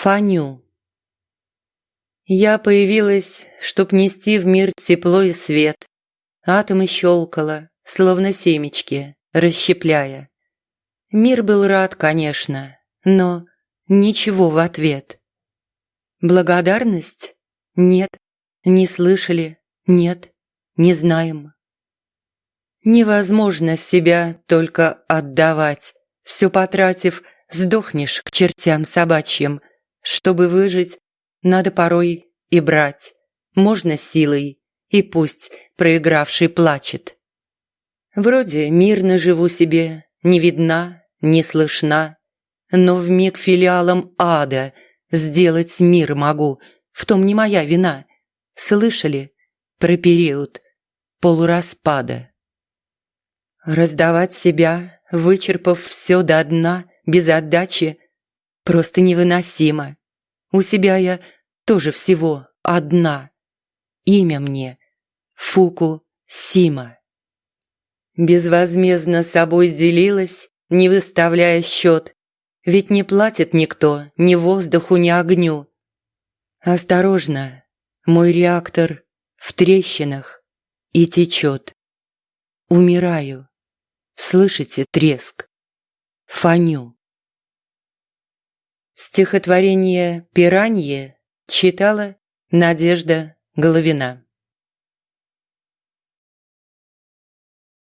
Фаню. Я появилась, чтоб нести в мир тепло и свет. Атомы щелкала, словно семечки, расщепляя. Мир был рад, конечно, но ничего в ответ. Благодарность? Нет. Не слышали? Нет. Не знаем. Невозможно себя только отдавать. Все потратив, сдохнешь к чертям собачьим. Чтобы выжить, надо порой и брать. Можно силой, и пусть проигравший плачет. Вроде мирно живу себе, не видна, не слышна, но в миг филиалом ада сделать мир могу, в том не моя вина. Слышали про период полураспада? Раздавать себя, вычерпав все до дна, без отдачи, просто невыносимо. У себя я тоже всего одна. Имя мне Фуку Сима. Безвозмездно собой делилась, не выставляя счет, ведь не платит никто ни воздуху, ни огню. Осторожно, мой реактор в трещинах и течет. Умираю. Слышите треск? Фаню. Стихотворение «Пиранье» читала Надежда Головина.